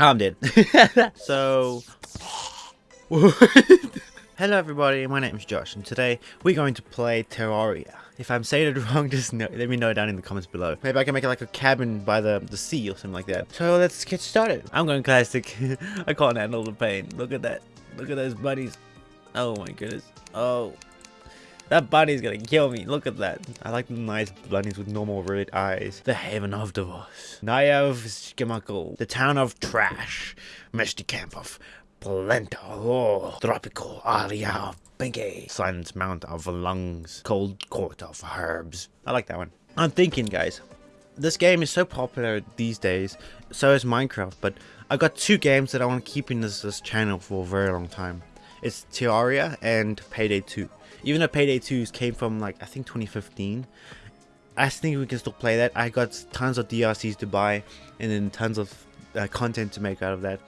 I'm dead. so, hello everybody, my name is Josh, and today we're going to play Terraria. If I'm saying it wrong, just know, let me know down in the comments below. Maybe I can make it like a cabin by the, the sea or something like that. So let's get started. I'm going classic. I can't handle the pain. Look at that. Look at those buddies. Oh my goodness. Oh. That bunny's gonna kill me. Look at that. I like the nice bunnies with normal red eyes. The haven of divorce. Naya of Skimakul. The town of trash. Misty camp of Polenta. Oh, tropical area of Pinky. Silent mount of lungs. Cold court of herbs. I like that one. I'm thinking, guys. This game is so popular these days. So is Minecraft. But I've got two games that I want to keep in this, this channel for a very long time. It's Terraria and Payday 2 even though Payday 2 came from like I think 2015 I think we can still play that. I got tons of DLCs to buy and then tons of uh, content to make out of that.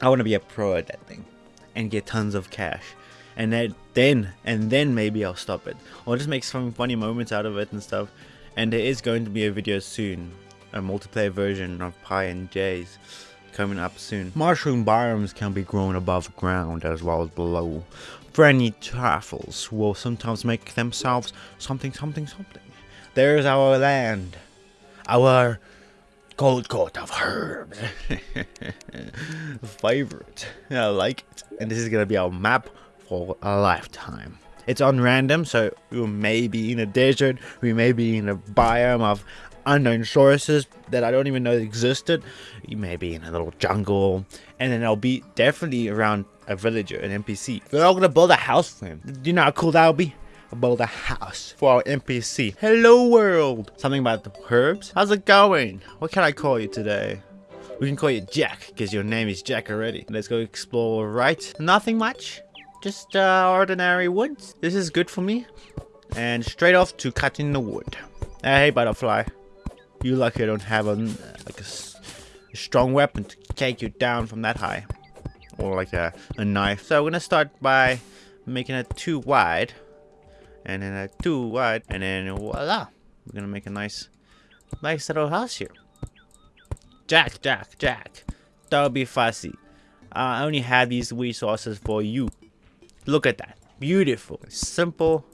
I want to be a pro at that thing and get tons of cash. And then then and then maybe I'll stop it. Or just make some funny moments out of it and stuff. And there is going to be a video soon a multiplayer version of Pi and J's coming up soon. Mushroom biomes can be grown above ground as well as below. Friendly truffles will sometimes make themselves something something something. There's our land. Our cold coat of herbs. Favorite. I like it. And this is gonna be our map for a lifetime. It's on random, so we may be in a desert, we may be in a biome of unknown sources that I don't even know existed. You may be in a little jungle, and then I'll be definitely around a villager, an NPC. We're all gonna build a house for him. Do you know how cool that would be? Build a house for our NPC. Hello world! Something about the herbs? How's it going? What can I call you today? We can call you Jack, because your name is Jack already. Let's go explore, right? Nothing much. Just uh, ordinary woods. This is good for me. And straight off to cutting the wood. Hey, butterfly. You lucky I don't have a, like a, a strong weapon to take you down from that high. Or like a, a knife. So we're gonna start by making it too wide. And then a too wide. And then voila. We're gonna make a nice, nice little house here. Jack, Jack, Jack. That'll be fussy. Uh, I only have these resources for you. Look at that. Beautiful. Simple,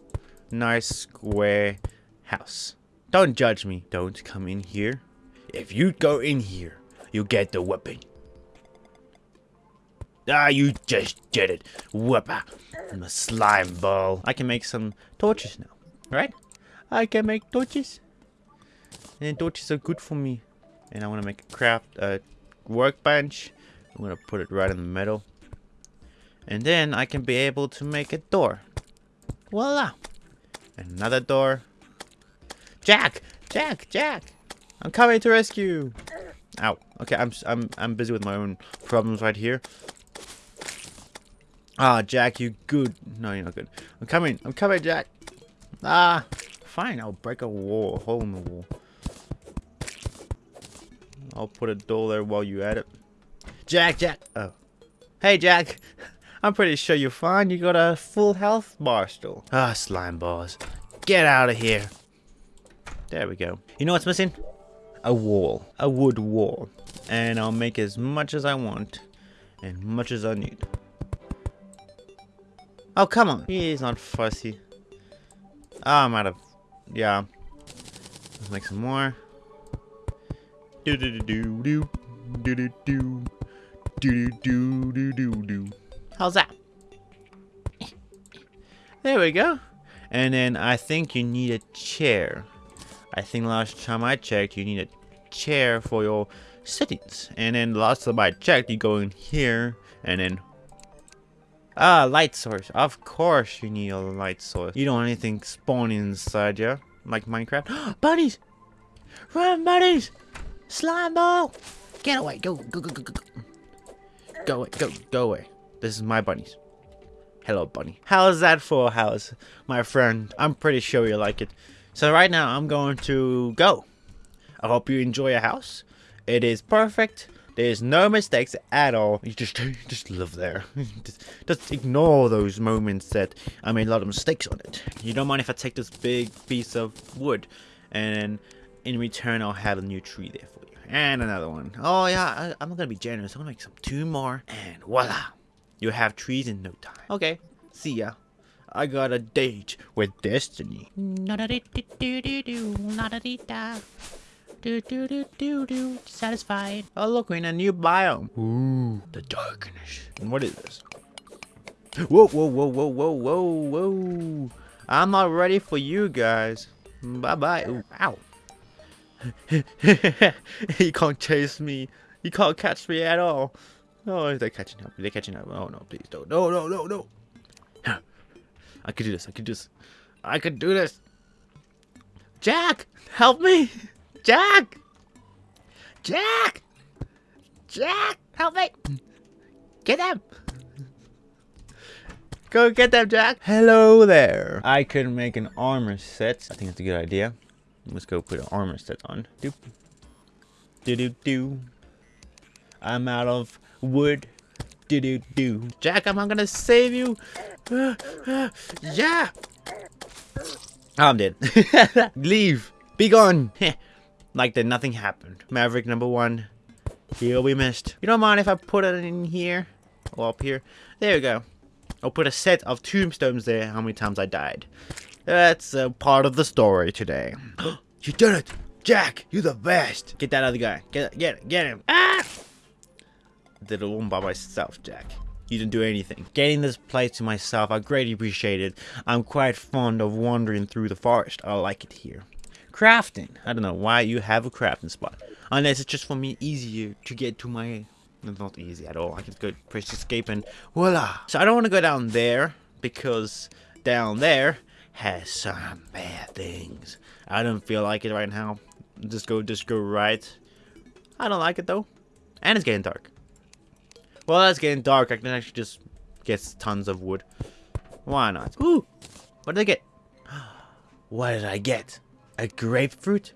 nice, square house. Don't judge me. Don't come in here. If you go in here, you get the whipping. Ah, you just did it. Whipper. I'm a slime ball. I can make some torches now, right? I can make torches. And torches are good for me. And I want to make a craft a workbench. I'm going to put it right in the middle. And then I can be able to make a door. Voila. Another door. Jack! Jack! Jack! I'm coming to rescue! Ow. Okay, I'm I'm I'm busy with my own problems right here. Ah, Jack, you good. No, you're not good. I'm coming. I'm coming, Jack. Ah, fine. I'll break a wall, a hole in the wall. I'll put a door there while you at it. Jack, Jack. Oh. Hey, Jack. I'm pretty sure you're fine. You got a full health bar still. Ah, slime balls. Get out of here. There we go. You know what's missing? A wall. A wood wall. And I'll make as much as I want. And much as I need. Oh, come on. He's not fussy. Oh, I'm out of... Yeah. Let's make some more. Do do do do do do do do do do do do. How's that? There we go. And then I think you need a chair. I think last time I checked, you need a chair for your settings. And then last time I checked, you go in here and then... Ah, light source. Of course you need a light source. You don't want anything spawning inside you, like Minecraft. bunnies! Run, bunnies! Slime ball! Get away! Go, go, go, go, go, go. Go away, go, go away. This is my bunnies. Hello, bunny. How's that for a house, my friend? I'm pretty sure you like it. So right now I'm going to go. I hope you enjoy your house. It is perfect. There's no mistakes at all. You just just live there. just, just ignore those moments that I made a lot of mistakes on it. You don't mind if I take this big piece of wood and in return I'll have a new tree there for you. And another one. Oh yeah, I, I'm gonna be generous. I'm gonna make some two more. And voila. You have trees in no time. Okay. See ya. I got a date with destiny. Do do do do do. Satisfied. Oh look, we're in a new biome. Ooh, the darkness. And what is this? Whoa, whoa, whoa, whoa, whoa, whoa, whoa. I'm not ready for you guys. Bye-bye. Ooh, Ow. he can't chase me. He can't catch me at all. Oh, they're catching up. They're catching up. Oh, no, please don't. No, no, no, no. I could do this. I could do this. I could do this. Jack, help me. Jack. Jack. Jack, help me. Get them. Go get them, Jack. Hello there. I could make an armor set. I think that's a good idea. Let's go put an armor set on. Doop. Do do do. I'm out of wood. Do do do. Jack, I'm not gonna save you. yeah. Oh, I'm dead. Leave. Be gone. like that nothing happened. Maverick number one. Here we missed. You don't mind if I put it in here? Or up here? There we go. I'll put a set of tombstones there how many times I died. That's a part of the story today. you did it! Jack, you're the best! Get that other guy. Get get get him. Ah! Did it all by myself, Jack. You didn't do anything. Getting this place to myself, I greatly appreciate it. I'm quite fond of wandering through the forest. I like it here. Crafting. I don't know why you have a crafting spot. Unless it's just for me easier to get to my it's not easy at all. I can go press escape and voila. So I don't want to go down there because down there has some bad things. I don't feel like it right now. Just go, just go right. I don't like it though. And it's getting dark. Well, it's getting dark. I can actually just get tons of wood. Why not? Ooh! What did I get? What did I get? A grapefruit?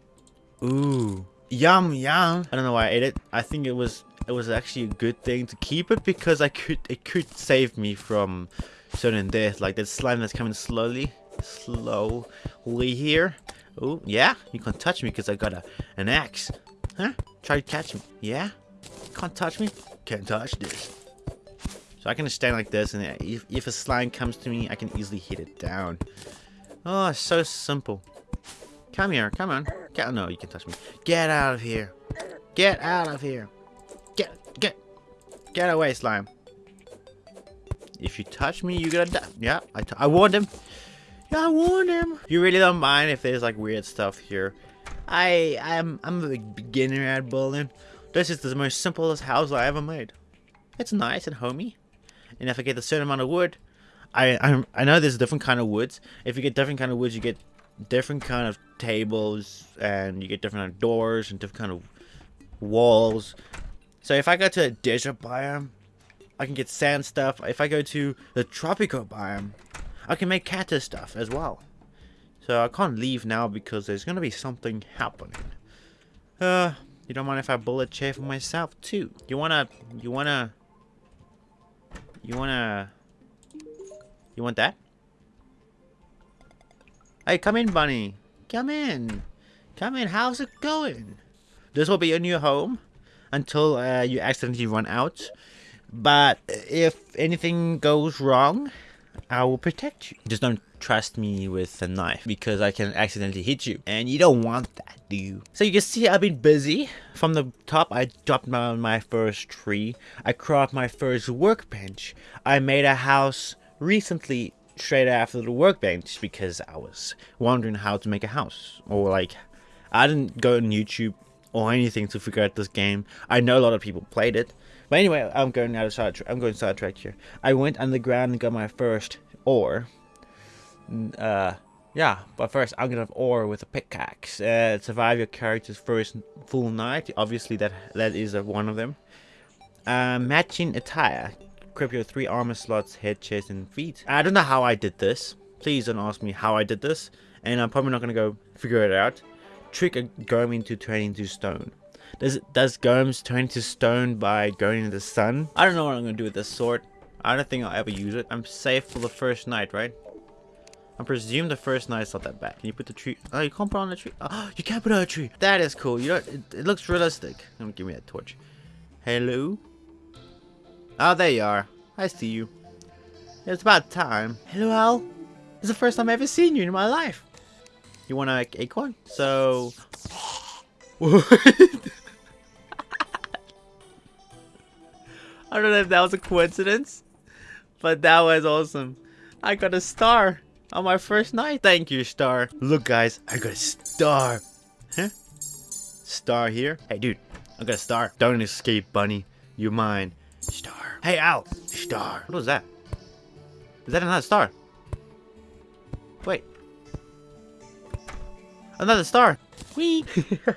Ooh. Yum, yum. I don't know why I ate it. I think it was it was actually a good thing to keep it because I could it could save me from certain death like that slime that's coming slowly slowly here oh yeah you can't touch me because I got a an axe huh try to catch me yeah can't touch me can't touch this so I can just stand like this and if, if a slime comes to me I can easily hit it down oh so simple come here come on get, oh, no you can touch me get out of here get out of here Get, get, get away, slime. If you touch me, you're gonna die. Yeah, I, I warned him. Yeah, I warned him. You really don't mind if there's like weird stuff here. I, I'm, I'm a beginner at building. This is the most simplest house I ever made. It's nice and homey. And if I get a certain amount of wood, I, I, I know there's different kind of woods. If you get different kind of woods, you get different kind of tables and you get different kind of doors and different kind of walls so if I go to a desert biome, I can get sand stuff. If I go to the tropical biome, I can make cactus stuff as well. So I can't leave now because there's going to be something happening. Uh, you don't mind if I bullet chair for myself too? You wanna, you wanna, you wanna, you want that? Hey, come in, bunny. Come in. Come in. How's it going? This will be your new home until uh, you accidentally run out. But if anything goes wrong, I will protect you. Just don't trust me with a knife because I can accidentally hit you. And you don't want that, do you? So you can see I've been busy. From the top, I dropped down my first tree. I cropped my first workbench. I made a house recently straight after the workbench because I was wondering how to make a house. Or like, I didn't go on YouTube or anything to figure out this game. I know a lot of people played it. But anyway, I'm going out of side. I'm going sidetracked here. I went underground and got my first ore. Uh, yeah, but first I'm gonna have ore with a pickaxe. Uh, survive your character's first full night. Obviously, that that is one of them. Uh, matching attire. Equip your three armor slots, head, chest, and feet. I don't know how I did this. Please don't ask me how I did this. And I'm probably not gonna go figure it out trick a Golem into turning into stone. Does does Golems turn into stone by going into the sun? I don't know what I'm gonna do with this sword. I don't think I'll ever use it. I'm safe for the first night, right? I presume the first night's not that bad. Can you put the tree? Oh, you can't put on the tree. Oh, you can't put on a tree. That is cool. You know, it, it looks realistic. Give me that torch. Hello. Oh, there you are. I see you. It's about time. Hello, Al. It's the first time I've ever seen you in my life. You want an acorn? So. What? I don't know if that was a coincidence, but that was awesome. I got a star on my first night. Thank you, star. Look, guys, I got a star. Huh? Star here. Hey, dude, I got a star. Don't escape, bunny. You're mine. Star. Hey, Al. Star. What was that? Is that another star? Wait. Another star. Whee!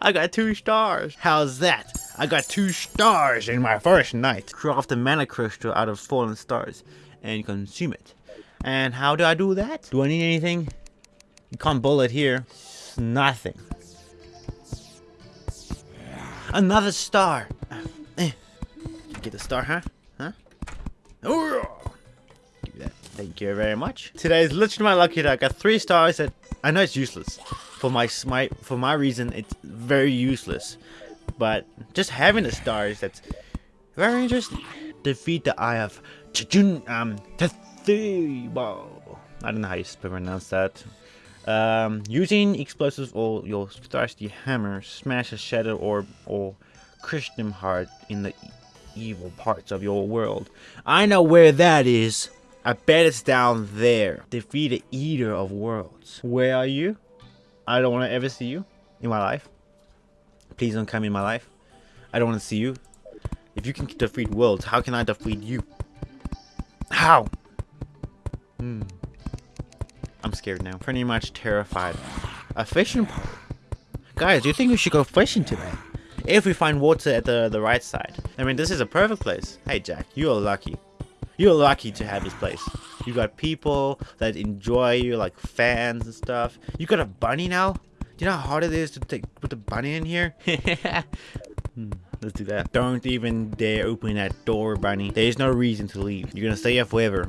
I got two stars. How's that? I got two stars in my first night. Craft a mana crystal out of fallen stars and consume it. And how do I do that? Do I need anything? You can't bullet here. Nothing. Another star. Eh. Get the star, huh? Huh? Thank you very much. Today is literally my lucky day. I got three stars that I know it's useless. For my, my for my reason, it's very useless. But just having the stars, that's very interesting. Defeat the Eye of Chijun um Tethebo. I don't know how you pronounce that. Um, using explosives or your thirsty hammer, smash a shadow orb or them hard in the evil parts of your world. I know where that is. I bet it's down there. Defeat the Eater of Worlds. Where are you? I don't want to ever see you in my life. Please don't come in my life. I don't want to see you. If you can defeat worlds, how can I defeat you? How? Hmm. I'm scared now. Pretty much terrified. A fishing pole. Guys, do you think we should go fishing today? If we find water at the, the right side. I mean, this is a perfect place. Hey, Jack, you are lucky. You're lucky to have this place. You got people that enjoy you, like fans and stuff. You got a bunny now? Do you know how hard it is to take put the bunny in here? hmm, let's do that. Don't even dare open that door, bunny. There's no reason to leave. You're gonna stay here forever.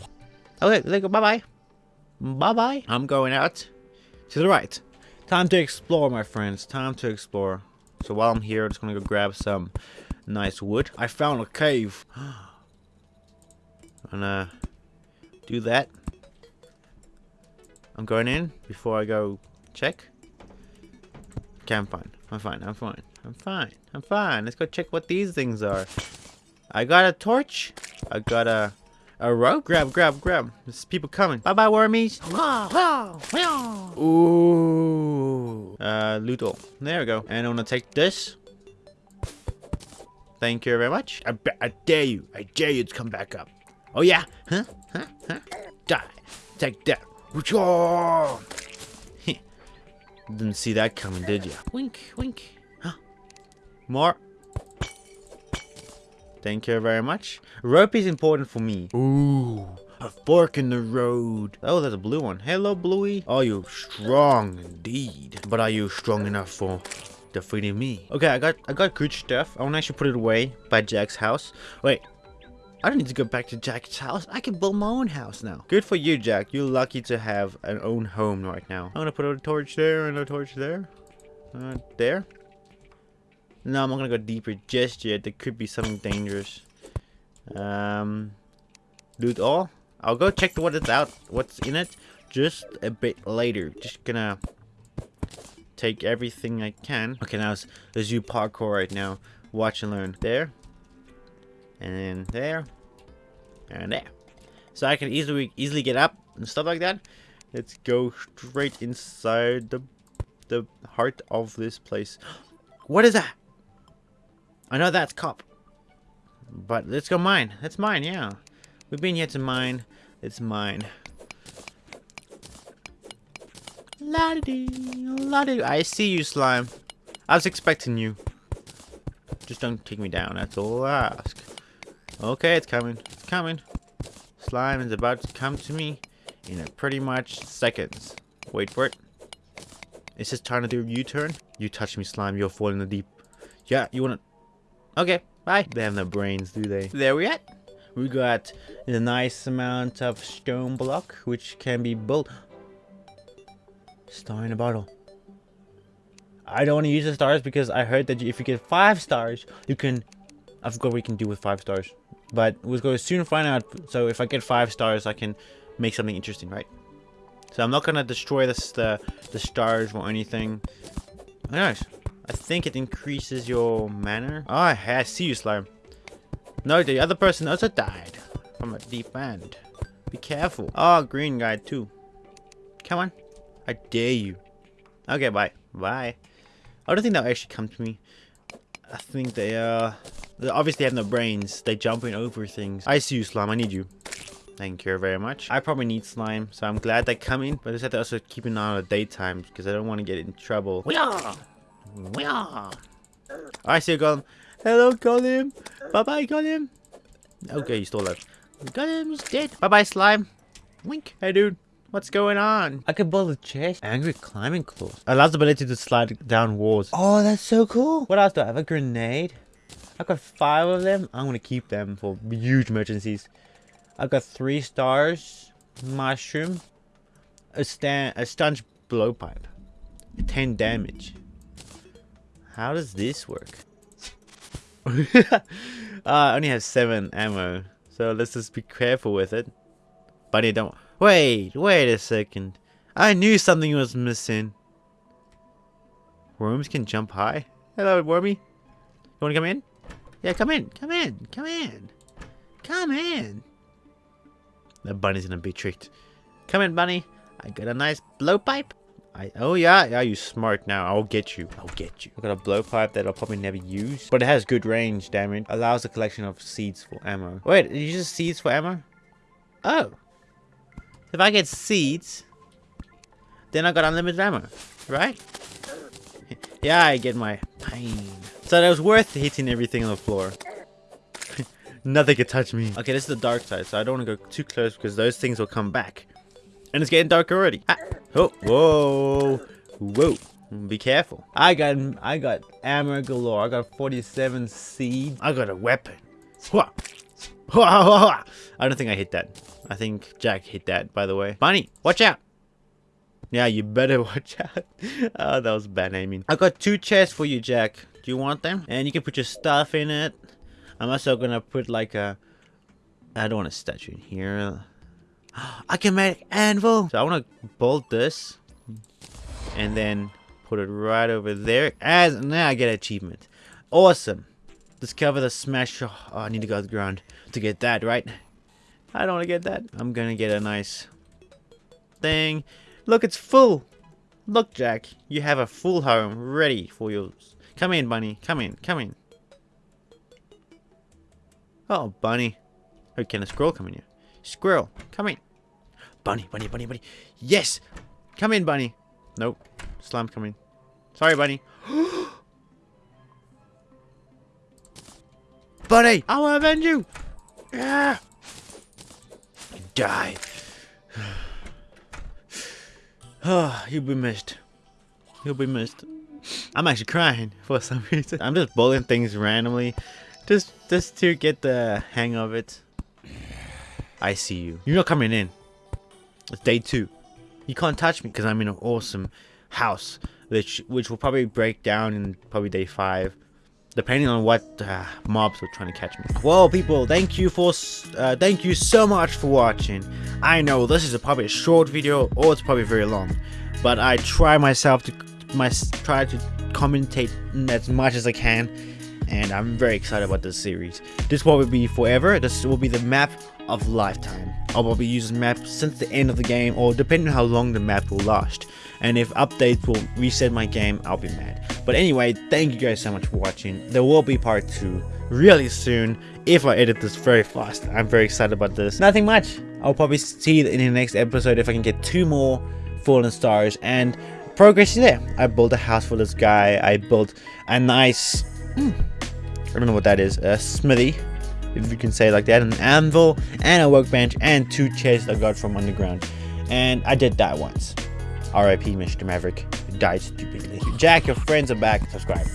Okay, let's go. Bye bye. Bye bye. I'm going out to the right. Time to explore, my friends. Time to explore. So while I'm here, I'm just gonna go grab some nice wood. I found a cave. and uh, do that. I'm going in before I go check. Okay, I'm fine. I'm fine. I'm fine. I'm fine. I'm fine. Let's go check what these things are. I got a torch. I got a a rope. Grab, grab, grab. There's people coming. Bye, bye, wormies. Ooh. Uh, loot all. There we go. And I'm gonna take this. Thank you very much. I, I dare you. I dare you to come back up. Oh yeah? Huh? Huh? Huh? Die. Take that. Didn't see that coming, did you? Wink, wink. Huh? More. Thank you very much. Rope is important for me. Ooh. A fork in the road. Oh, there's a blue one. Hello, Bluey. Are you strong indeed? But are you strong enough for defeating me? Okay, I got I got good stuff. I want to actually put it away by Jack's house. Wait, I don't need to go back to Jack's house. I can build my own house now. Good for you, Jack. You're lucky to have an own home right now. I'm gonna put a torch there and a torch there. Uh, there. No, I'm not gonna go deeper just yet. There could be something dangerous. Um, loot all. I'll go check what it's out, what's in it, just a bit later. Just gonna take everything I can. Okay, now it's, let's do parkour right now. Watch and learn. There and then there and there so I can easily easily get up and stuff like that. Let's go straight inside the the heart of this place. What is that? I know that's cop. But let's go mine. That's mine yeah. We've been here to mine. It's mine. La -dee, la -dee. I see you slime. I was expecting you. Just don't take me down. That's all I ask. Okay, it's coming. Coming. Slime is about to come to me in a pretty much seconds. Wait for it. It's just trying to do a U-turn. You touch me, slime. You'll fall in the deep. Yeah, you wanna... Okay, bye. They have no brains, do they? There we at. We got a nice amount of stone block, which can be built. Star in a bottle. I don't want to use the stars because I heard that if you get five stars, you can. I forgot what you can do with five stars, but we're going to soon find out. So if I get five stars, I can make something interesting, right? So I'm not gonna destroy this the the stars or anything. Oh, nice. I think it increases your mana. Oh, I see you, slime. No, the other person also died from a deep end. Be careful. Oh, green guy too. Come on. I dare you. Okay, bye. Bye. I don't think they'll actually come to me. I think they, uh... They obviously have no brains. They jumping over things. I see you, Slime. I need you. Thank you very much. I probably need slime, so I'm glad they're coming. But I just have to also keep an eye on the daytime because I don't want to get in trouble. We are! We are! I see you, Golem. Hello, Golem. Bye-bye, Golem. Okay, he's still alive. Golem's dead. Bye-bye, slime. Wink. Hey, dude. What's going on? I can build a chest. Angry climbing claws. Allows the ability to slide down walls. Oh, that's so cool. What else do I have? A grenade. I've got five of them. I'm going to keep them for huge emergencies. I've got three stars. Mushroom. A stand a stunge blowpipe. 10 damage. How does this work? uh, I only have 7 ammo. So let's just be careful with it. Buddy, don't... Wait, wait a second. I knew something was missing. Worms can jump high? Hello, Wormy. You want to come in? Yeah, come in. Come in. Come in. Come in. The bunny's gonna be tricked. Come in, bunny. I got a nice blowpipe. I, oh yeah, yeah, you smart now. I'll get you. I'll get you. I got a blowpipe that I'll probably never use, but it has good range damage. Allows a collection of seeds for ammo. Wait, you just seeds for ammo? Oh. If I get seeds, then I got unlimited ammo, right? yeah, I get my pain. So that was worth hitting everything on the floor. Nothing could touch me. Okay, this is the dark side, so I don't want to go too close because those things will come back. And it's getting dark already. Ah. Oh, whoa, whoa. Be careful. I got I got armor galore. I got 47 seeds. I got a weapon. I don't think I hit that. I think Jack hit that, by the way. Bunny, watch out. Yeah, you better watch out. oh, that was bad aiming. I got two chests for you, Jack. Do you want them? And you can put your stuff in it. I'm also gonna put like a I don't want a statue in here. I can make anvil. So I want to bolt this and then put it right over there. As now I get achievement. Awesome. Discover the smash. Oh, I need to go to the ground to get that, right? I don't want to get that. I'm gonna get a nice thing. Look, it's full. Look, Jack, you have a full home ready for yours. Come in, bunny. Come in. Come in. Oh, bunny. Oh, can a squirrel come in here? Squirrel, come in. Bunny, bunny, bunny, bunny. Yes! Come in, bunny. Nope. Slime, come in. Sorry, bunny. bunny! I will avenge you! Yeah! Die. Oh, you'll be missed. You'll be missed. I'm actually crying for some reason. I'm just bullying things randomly. Just, just to get the hang of it. I see you. You're not coming in. It's day two. You can't touch me because I'm in an awesome house, which which will probably break down in probably day five, depending on what uh, mobs are trying to catch me. Well, people, thank you for uh, thank you so much for watching. I know this is a, probably a short video or it's probably very long, but I try myself to my try to commentate as much as I can and I'm very excited about this series. This will be forever, this will be the map of lifetime. I'll probably use this map since the end of the game or depending on how long the map will last. And if updates will reset my game, I'll be mad. But anyway, thank you guys so much for watching. There will be part 2 really soon if I edit this very fast. I'm very excited about this. Nothing much. I'll probably see in the next episode if I can get two more fallen stars and progress is there. I built a house for this guy. I built a nice... Hmm, I don't know what that is, a smithy, if you can say like that, an anvil, and a workbench, and two chests I got from underground. And I did that once. RIP Mr. Maverick, died stupidly. Jack, your friends are back, subscribe.